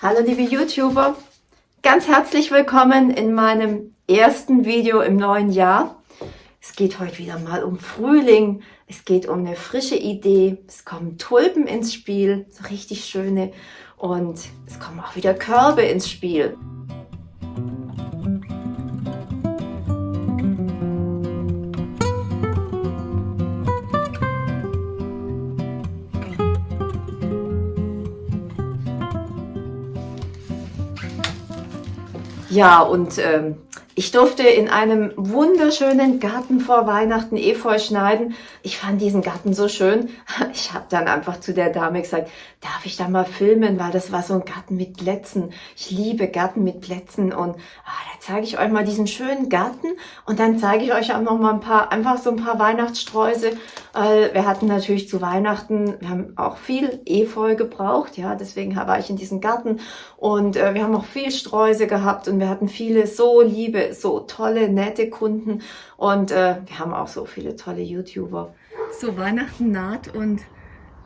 Hallo liebe YouTuber, ganz herzlich willkommen in meinem ersten Video im neuen Jahr. Es geht heute wieder mal um Frühling, es geht um eine frische Idee, es kommen Tulpen ins Spiel, so richtig schöne und es kommen auch wieder Körbe ins Spiel. Ja, und ähm, ich durfte in einem wunderschönen Garten vor Weihnachten Efeu schneiden. Ich fand diesen Garten so schön. Ich habe dann einfach zu der Dame gesagt, darf ich da mal filmen, weil das war so ein Garten mit Plätzen. Ich liebe Garten mit Plätzen und ah, da zeige ich euch mal diesen schönen Garten und dann zeige ich euch auch noch mal ein paar, einfach so ein paar Weihnachtssträuße. Äh, wir hatten natürlich zu Weihnachten, wir haben auch viel Efeu gebraucht, ja, deswegen war ich in diesem Garten und äh, wir haben auch viel Sträuße gehabt und wir hatten viele so liebe, so tolle, nette Kunden und äh, wir haben auch so viele tolle YouTuber. So, Weihnachten naht und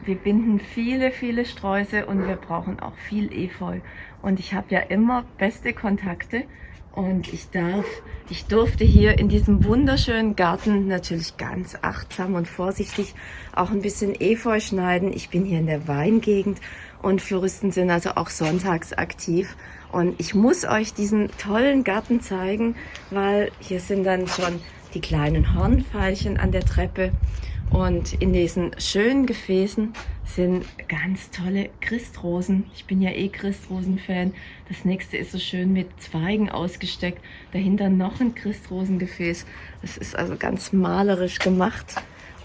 wir binden viele, viele Sträuße und wir brauchen auch viel Efeu. Und ich habe ja immer beste Kontakte und ich darf, ich durfte hier in diesem wunderschönen Garten natürlich ganz achtsam und vorsichtig auch ein bisschen Efeu schneiden. Ich bin hier in der Weingegend und Floristen sind also auch sonntags aktiv. Und ich muss euch diesen tollen Garten zeigen, weil hier sind dann schon die kleinen Hornfeilchen an der Treppe und in diesen schönen Gefäßen sind ganz tolle Christrosen. Ich bin ja eh Christrosen-Fan. Das nächste ist so schön mit Zweigen ausgesteckt. Dahinter noch ein Christrosengefäß. Das ist also ganz malerisch gemacht.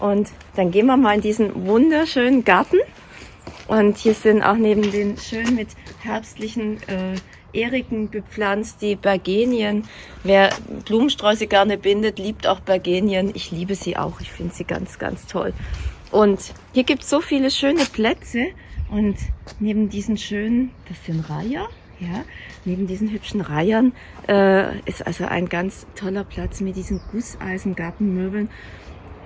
Und dann gehen wir mal in diesen wunderschönen Garten. Und hier sind auch neben den schön mit herbstlichen äh, Eriken bepflanzt, die Bergenien. Wer Blumensträuße gerne bindet, liebt auch Bergenien. Ich liebe sie auch. Ich finde sie ganz, ganz toll. Und hier gibt es so viele schöne Plätze. Und neben diesen schönen, das sind Reiher, ja, neben diesen hübschen Reihern äh, ist also ein ganz toller Platz mit diesen Gusseisengartenmöbeln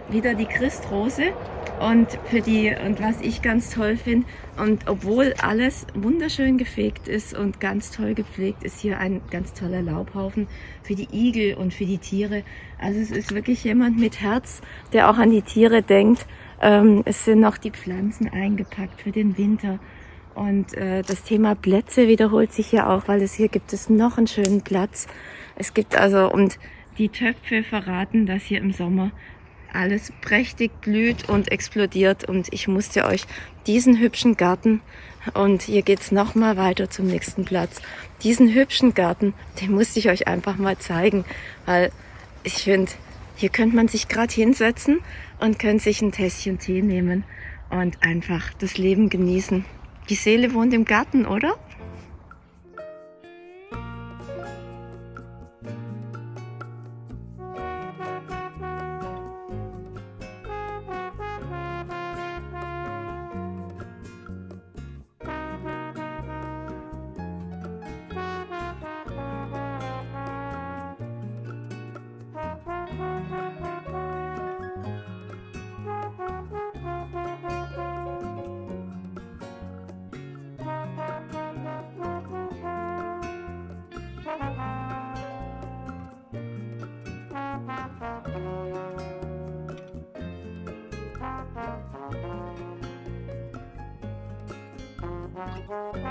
wieder die Christrose und für die und was ich ganz toll finde und obwohl alles wunderschön gefegt ist und ganz toll gepflegt ist hier ein ganz toller Laubhaufen für die Igel und für die Tiere. Also es ist wirklich jemand mit Herz der auch an die Tiere denkt. Ähm, es sind noch die Pflanzen eingepackt für den Winter. Und äh, das Thema Plätze wiederholt sich hier auch weil es hier gibt es noch einen schönen Platz. Es gibt also und die Töpfe verraten, dass hier im Sommer alles prächtig blüht und explodiert und ich musste euch diesen hübschen Garten und hier geht's noch mal weiter zum nächsten Platz. Diesen hübschen Garten, den musste ich euch einfach mal zeigen, weil ich finde, hier könnte man sich gerade hinsetzen und könnte sich ein Tässchen Tee nehmen und einfach das Leben genießen. Die Seele wohnt im Garten, oder? Und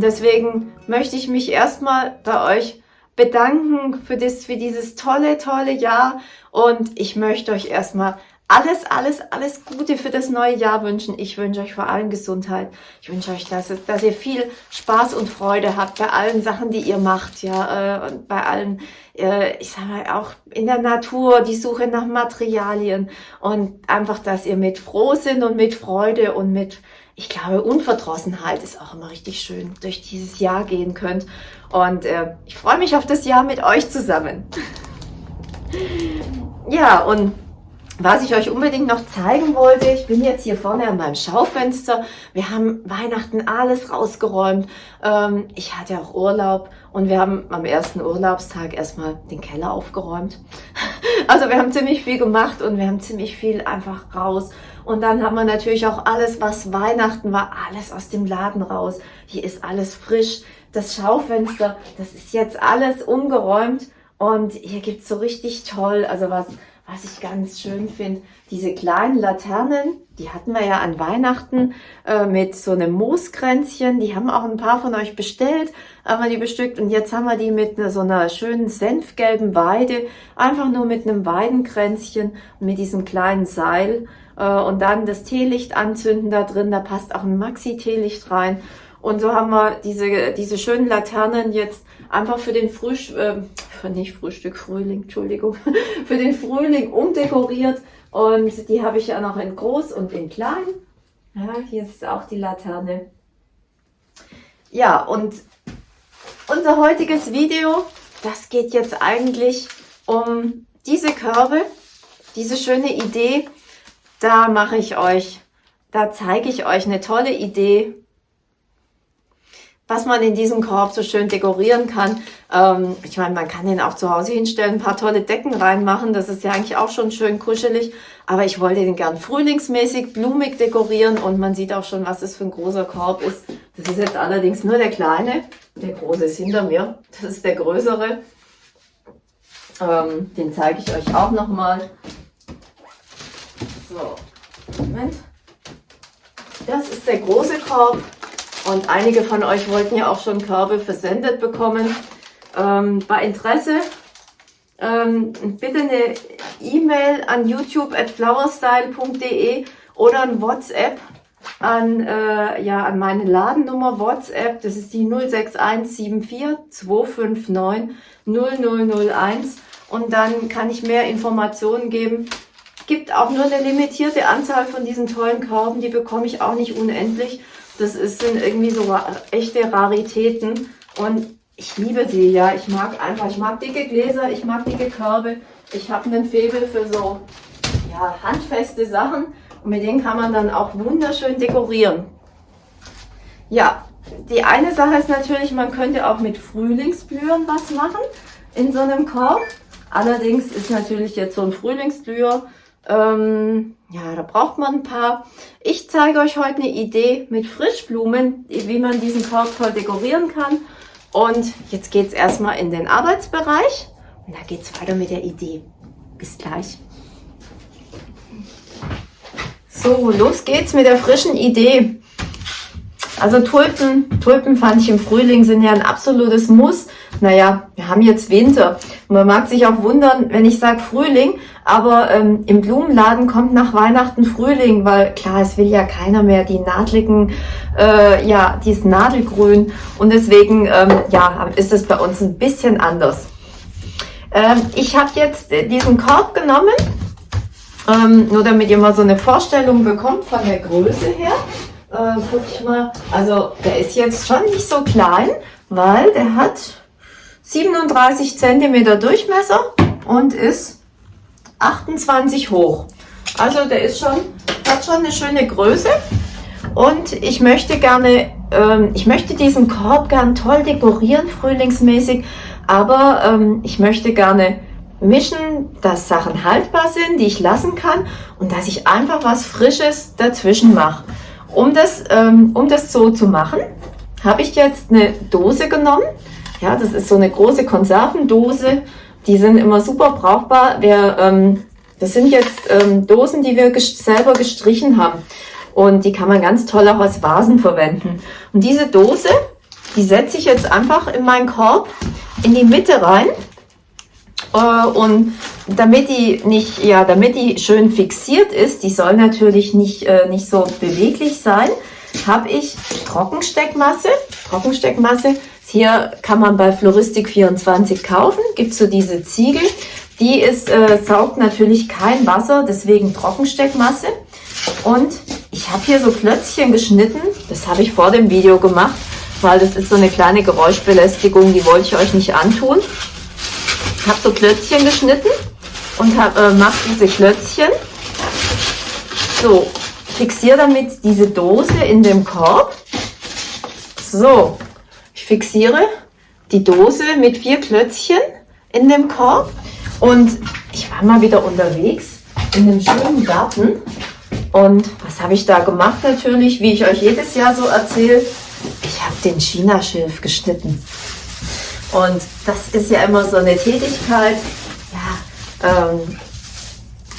deswegen möchte ich mich erstmal bei euch bedanken für, das, für dieses tolle, tolle Jahr. Und ich möchte euch erstmal alles, alles, alles Gute für das neue Jahr wünschen. Ich wünsche euch vor allem Gesundheit. Ich wünsche euch, dass, dass ihr viel Spaß und Freude habt bei allen Sachen, die ihr macht, ja, äh, und bei allen, äh, ich sage mal auch in der Natur, die Suche nach Materialien und einfach, dass ihr mit Frohsinn und mit Freude und mit, ich glaube, Unverdrossenheit ist auch immer richtig schön, durch dieses Jahr gehen könnt. Und äh, ich freue mich auf das Jahr mit euch zusammen. ja, und was ich euch unbedingt noch zeigen wollte, ich bin jetzt hier vorne an meinem Schaufenster. Wir haben Weihnachten alles rausgeräumt. Ähm, ich hatte auch Urlaub und wir haben am ersten Urlaubstag erstmal den Keller aufgeräumt. Also wir haben ziemlich viel gemacht und wir haben ziemlich viel einfach raus. Und dann haben wir natürlich auch alles, was Weihnachten war, alles aus dem Laden raus. Hier ist alles frisch. Das Schaufenster, das ist jetzt alles umgeräumt. Und hier gibt's so richtig toll, also was was ich ganz schön finde, diese kleinen Laternen, die hatten wir ja an Weihnachten äh, mit so einem Mooskränzchen. Die haben auch ein paar von euch bestellt, haben wir die bestückt. Und jetzt haben wir die mit einer, so einer schönen senfgelben Weide, einfach nur mit einem Weidenkränzchen und mit diesem kleinen Seil. Äh, und dann das Teelicht anzünden da drin, da passt auch ein Maxi-Teelicht rein. Und so haben wir diese, diese schönen Laternen jetzt einfach für den Frühstück, äh, für nicht Frühstück, Frühling, Entschuldigung, für den Frühling umdekoriert. Und die habe ich ja noch in groß und in klein. Ja, hier ist auch die Laterne. Ja, und unser heutiges Video, das geht jetzt eigentlich um diese Körbe, diese schöne Idee. Da mache ich euch, da zeige ich euch eine tolle Idee, was man in diesem Korb so schön dekorieren kann. Ähm, ich meine, man kann den auch zu Hause hinstellen, ein paar tolle Decken reinmachen. Das ist ja eigentlich auch schon schön kuschelig. Aber ich wollte den gern frühlingsmäßig, blumig dekorieren. Und man sieht auch schon, was das für ein großer Korb ist. Das ist jetzt allerdings nur der kleine. Der große ist hinter mir. Das ist der größere. Ähm, den zeige ich euch auch nochmal. So, Moment. Das ist der große Korb. Und einige von euch wollten ja auch schon Körbe versendet bekommen. Ähm, bei Interesse ähm, bitte eine E-Mail an youtube at flowerstyle.de oder ein WhatsApp an, äh, ja, an meine Ladennummer WhatsApp. Das ist die 06174 259 0001 und dann kann ich mehr Informationen geben. Gibt auch nur eine limitierte Anzahl von diesen tollen Körben, die bekomme ich auch nicht unendlich. Das ist, sind irgendwie so echte Raritäten und ich liebe sie, ja. Ich mag einfach, ich mag dicke Gläser, ich mag dicke Körbe. Ich habe einen Febel für so ja, handfeste Sachen und mit denen kann man dann auch wunderschön dekorieren. Ja, die eine Sache ist natürlich, man könnte auch mit Frühlingsblühern was machen in so einem Korb. Allerdings ist natürlich jetzt so ein Frühlingsblüher ähm, ja, da braucht man ein paar. Ich zeige euch heute eine Idee mit Frischblumen, wie man diesen Korb toll dekorieren kann. Und jetzt geht es erstmal in den Arbeitsbereich und da geht es weiter mit der Idee. Bis gleich. So, los geht's mit der frischen Idee. Also Tulpen, Tulpen fand ich im Frühling sind ja ein absolutes Muss. Naja, wir haben jetzt Winter. Man mag sich auch wundern, wenn ich sage Frühling, aber ähm, im Blumenladen kommt nach Weihnachten Frühling, weil klar, es will ja keiner mehr die nadligen, äh, ja, dieses Nadelgrün und deswegen, ähm, ja, ist es bei uns ein bisschen anders. Ähm, ich habe jetzt diesen Korb genommen, ähm, nur damit ihr mal so eine Vorstellung bekommt von der Größe her. Äh, guck ich mal, also der ist jetzt schon nicht so klein, weil der hat 37 cm Durchmesser und ist 28 hoch. Also der ist schon, hat schon eine schöne Größe. Und ich möchte gerne, ähm, ich möchte diesen Korb gern toll dekorieren, frühlingsmäßig. Aber ähm, ich möchte gerne mischen, dass Sachen haltbar sind, die ich lassen kann und dass ich einfach was Frisches dazwischen mache. Um das, ähm, um das so zu machen, habe ich jetzt eine Dose genommen. Ja, das ist so eine große Konservendose die sind immer super brauchbar. Wir, ähm, das sind jetzt ähm, Dosen, die wir gest selber gestrichen haben. Und die kann man ganz toll auch als Vasen verwenden. Und diese Dose, die setze ich jetzt einfach in meinen Korb in die Mitte rein. Äh, und damit die nicht, ja, damit die schön fixiert ist, die soll natürlich nicht, äh, nicht so beweglich sein, habe ich Trockensteckmasse. Trockensteckmasse, hier kann man bei Floristik 24 kaufen, gibt so diese Ziegel. Die ist, äh, saugt natürlich kein Wasser, deswegen Trockensteckmasse. Und ich habe hier so Klötzchen geschnitten, das habe ich vor dem Video gemacht, weil das ist so eine kleine Geräuschbelästigung, die wollte ich euch nicht antun. Ich habe so Klötzchen geschnitten und äh, mache diese Klötzchen. So, fixiere damit diese Dose in dem Korb. So, fixiere die Dose mit vier Klötzchen in dem Korb und ich war mal wieder unterwegs in einem schönen Garten und was habe ich da gemacht natürlich, wie ich euch jedes Jahr so erzähle? Ich habe den Chinaschilf geschnitten. Und das ist ja immer so eine Tätigkeit. Ja, ähm,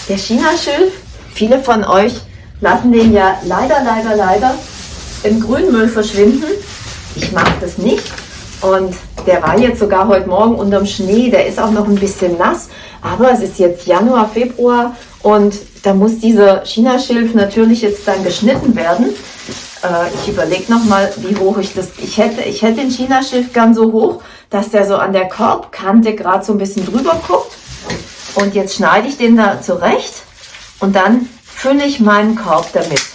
der Chinaschilf, viele von euch lassen den ja leider, leider, leider im Grünmüll verschwinden. Ich mache das nicht. Und der war jetzt sogar heute Morgen unterm Schnee. Der ist auch noch ein bisschen nass. Aber es ist jetzt Januar, Februar und da muss dieser Chinaschilf natürlich jetzt dann geschnitten werden. Äh, ich überlege nochmal, wie hoch ich das... Ich hätte, ich hätte den Chinaschilf gern so hoch, dass der so an der Korbkante gerade so ein bisschen drüber guckt. Und jetzt schneide ich den da zurecht und dann fülle ich meinen Korb damit.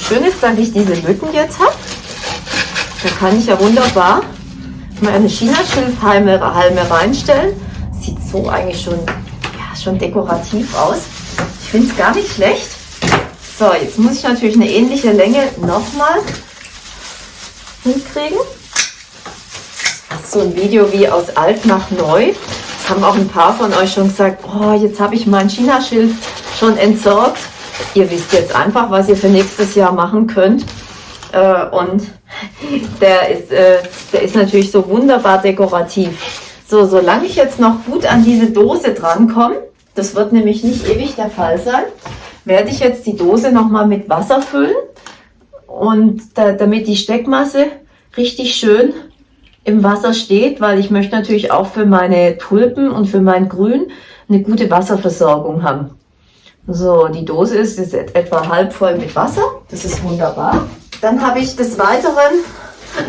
Schön ist, dass ich diese Lücken jetzt habe. Da kann ich ja wunderbar meine China-Schilfhalme reinstellen. Sieht so eigentlich schon, ja, schon dekorativ aus. Ich finde es gar nicht schlecht. So, jetzt muss ich natürlich eine ähnliche Länge nochmal hinkriegen. Das ist so ein Video wie aus alt nach neu. Das haben auch ein paar von euch schon gesagt, oh, jetzt habe ich mein China-Schilf schon entsorgt. Ihr wisst jetzt einfach, was ihr für nächstes Jahr machen könnt. Äh, und der ist, äh, der ist natürlich so wunderbar dekorativ. So, solange ich jetzt noch gut an diese Dose drankomme, das wird nämlich nicht ewig der Fall sein, werde ich jetzt die Dose nochmal mit Wasser füllen und da, damit die Steckmasse richtig schön im Wasser steht, weil ich möchte natürlich auch für meine Tulpen und für mein Grün eine gute Wasserversorgung haben. So, die Dose ist jetzt etwa halb voll mit Wasser. Das ist wunderbar. Dann habe ich des Weiteren,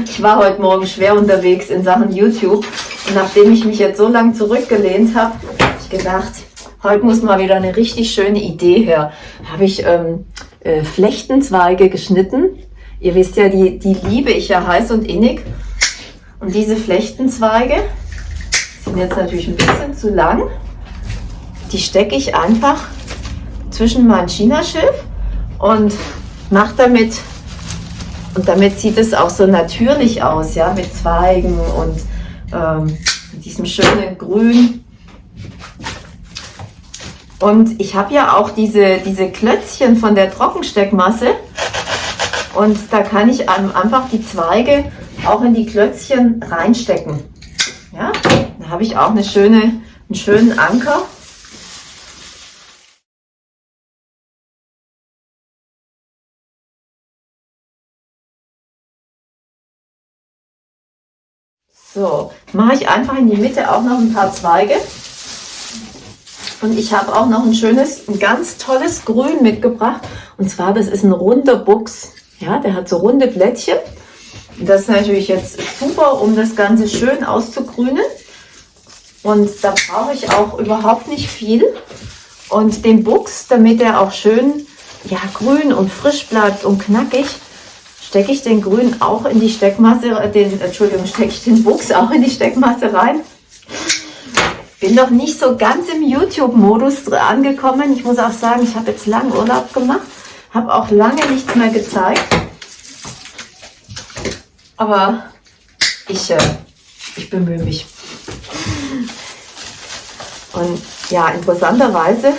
ich war heute Morgen schwer unterwegs in Sachen YouTube und nachdem ich mich jetzt so lange zurückgelehnt habe, habe ich gedacht, heute muss mal wieder eine richtig schöne Idee her. Habe ich ähm, äh, Flechtenzweige geschnitten. Ihr wisst ja, die, die liebe ich ja heiß und innig. Und diese Flechtenzweige sind jetzt natürlich ein bisschen zu lang. Die stecke ich einfach zwischen mein China-Schiff und mache damit und damit sieht es auch so natürlich aus, ja, mit Zweigen und ähm, diesem schönen Grün. Und ich habe ja auch diese, diese Klötzchen von der Trockensteckmasse. Und da kann ich einfach die Zweige auch in die Klötzchen reinstecken. Ja, da habe ich auch eine schöne, einen schönen Anker. So, mache ich einfach in die Mitte auch noch ein paar Zweige. Und ich habe auch noch ein schönes, ein ganz tolles Grün mitgebracht. Und zwar, das ist ein runder Buchs. Ja, der hat so runde Blättchen. Das ist natürlich jetzt super, um das Ganze schön auszugrünen. Und da brauche ich auch überhaupt nicht viel. Und den Buchs, damit er auch schön ja, grün und frisch bleibt und knackig, stecke ich den Grün auch in die Steckmasse, äh, den, Entschuldigung, stecke ich den Buchs auch in die Steckmasse rein. Bin noch nicht so ganz im YouTube-Modus angekommen. Ich muss auch sagen, ich habe jetzt lange Urlaub gemacht, habe auch lange nichts mehr gezeigt. Aber ich, äh, ich bemühe mich. Und ja, interessanterweise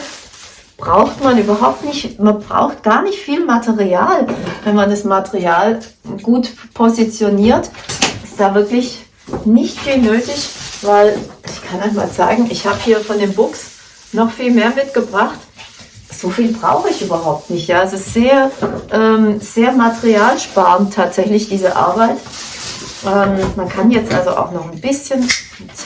braucht man überhaupt nicht, man braucht gar nicht viel Material. Wenn man das Material gut positioniert, ist da wirklich nicht viel nötig, weil ich kann euch mal zeigen, ich habe hier von dem Buchs noch viel mehr mitgebracht. so viel brauche ich überhaupt nicht. Ja, es ist sehr, ähm, sehr materialsparend tatsächlich diese Arbeit. Ähm, man kann jetzt also auch noch ein bisschen mit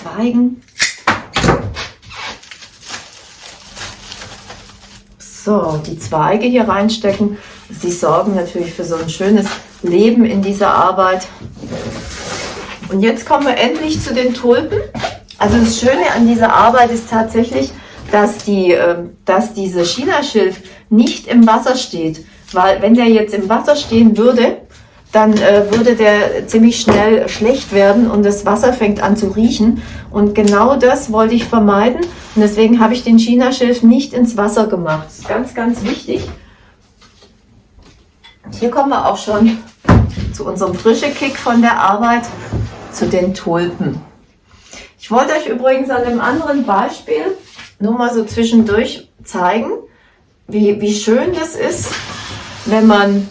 So, die Zweige hier reinstecken. Sie sorgen natürlich für so ein schönes Leben in dieser Arbeit. Und jetzt kommen wir endlich zu den Tulpen. Also das Schöne an dieser Arbeit ist tatsächlich, dass, die, ähm, dass diese Chinaschilf nicht im Wasser steht. Weil wenn der jetzt im Wasser stehen würde, dann äh, würde der ziemlich schnell schlecht werden und das Wasser fängt an zu riechen. Und genau das wollte ich vermeiden. Und deswegen habe ich den Chinaschilf nicht ins Wasser gemacht. Das ist ganz, ganz wichtig. Und hier kommen wir auch schon zu unserem frische Kick von der Arbeit, zu den Tulpen. Ich wollte euch übrigens an einem anderen Beispiel nur mal so zwischendurch zeigen, wie, wie schön das ist, wenn man,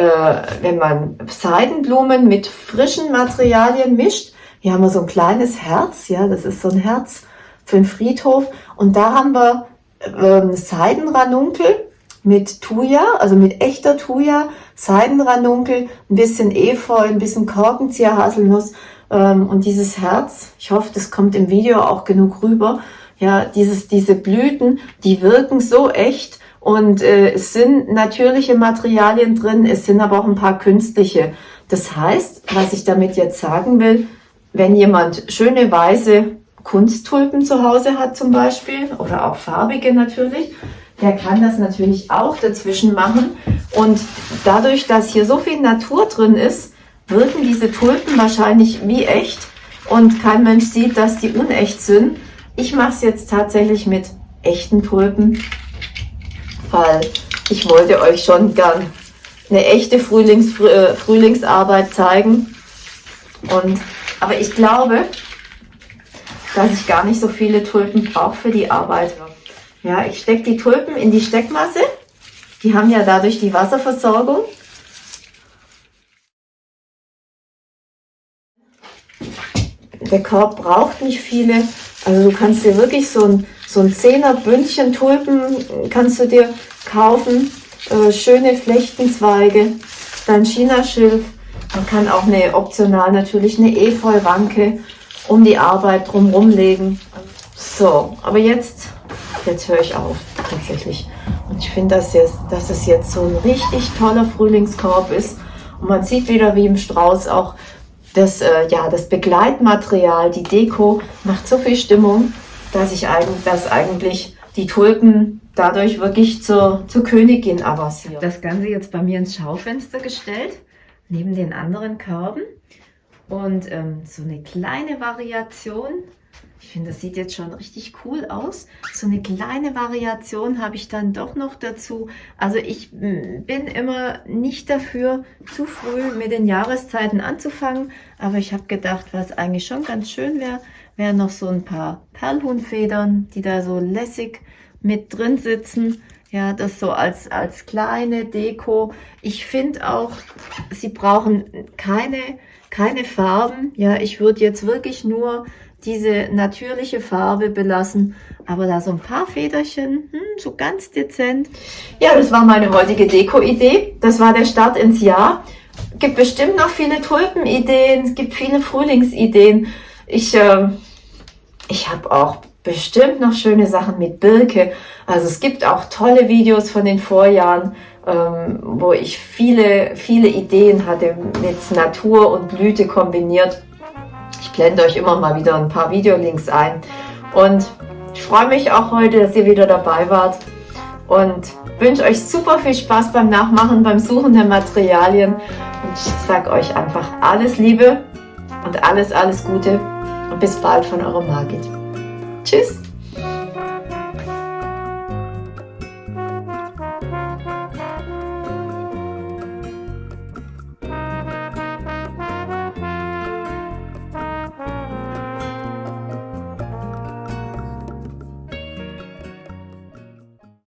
wenn man Seidenblumen mit frischen Materialien mischt. Hier haben wir so ein kleines Herz, ja, das ist so ein Herz für den Friedhof. Und da haben wir äh, Seidenranunkel mit Thuja, also mit echter Thuja, Seidenranunkel, ein bisschen Efeu, ein bisschen Korkenzieher-Haselnuss ähm, und dieses Herz. Ich hoffe, das kommt im Video auch genug rüber. Ja, dieses, diese Blüten, die wirken so echt und äh, es sind natürliche Materialien drin, es sind aber auch ein paar künstliche. Das heißt, was ich damit jetzt sagen will, wenn jemand schöne weiße Kunsttulpen zu Hause hat zum Beispiel oder auch farbige natürlich, der kann das natürlich auch dazwischen machen. Und dadurch, dass hier so viel Natur drin ist, wirken diese Tulpen wahrscheinlich wie echt und kein Mensch sieht, dass die unecht sind. Ich mache es jetzt tatsächlich mit echten Tulpen, weil ich wollte euch schon gern eine echte Frühlings, äh, Frühlingsarbeit zeigen. Und, aber ich glaube, dass ich gar nicht so viele Tulpen brauche für die Arbeit. Ja, ich stecke die Tulpen in die Steckmasse. Die haben ja dadurch die Wasserversorgung. Der Korb braucht nicht viele also du kannst dir wirklich so ein, so ein Zehner Bündchen Tulpen kannst du dir kaufen. Äh, schöne Flechtenzweige, dann Chinaschilf. Man kann auch eine optional natürlich eine Efeu-Ranke um die Arbeit drumherum legen. So, aber jetzt, jetzt höre ich auf tatsächlich. Und ich finde, dass, dass es jetzt so ein richtig toller Frühlingskorb ist. Und man sieht wieder wie im Strauß auch das, äh, ja, das Begleitmaterial, die Deko macht so viel Stimmung, dass ich eigentlich, dass eigentlich die Tulpen dadurch wirklich zur, zur Königin avancieren. Das Ganze jetzt bei mir ins Schaufenster gestellt, neben den anderen Körben. Und ähm, so eine kleine Variation ich finde, das sieht jetzt schon richtig cool aus. So eine kleine Variation habe ich dann doch noch dazu. Also ich bin immer nicht dafür, zu früh mit den Jahreszeiten anzufangen. Aber ich habe gedacht, was eigentlich schon ganz schön wäre, wären noch so ein paar Perlhuhnfedern, die da so lässig mit drin sitzen. Ja, das so als, als kleine Deko. Ich finde auch, sie brauchen keine, keine Farben. Ja, ich würde jetzt wirklich nur diese natürliche Farbe belassen, aber da so ein paar Federchen, hm, so ganz dezent. Ja, das war meine heutige Deko-Idee. Das war der Start ins Jahr. Gibt bestimmt noch viele Tulpen-Ideen, es gibt viele Frühlingsideen. Ich, äh, ich habe auch bestimmt noch schöne Sachen mit Birke. Also es gibt auch tolle Videos von den Vorjahren, ähm, wo ich viele, viele Ideen hatte mit Natur und Blüte kombiniert. Ich blende euch immer mal wieder ein paar Videolinks ein. Und ich freue mich auch heute, dass ihr wieder dabei wart. Und wünsche euch super viel Spaß beim Nachmachen, beim Suchen der Materialien. Und ich sage euch einfach alles Liebe und alles, alles Gute. Und bis bald von eurer Margit. Tschüss!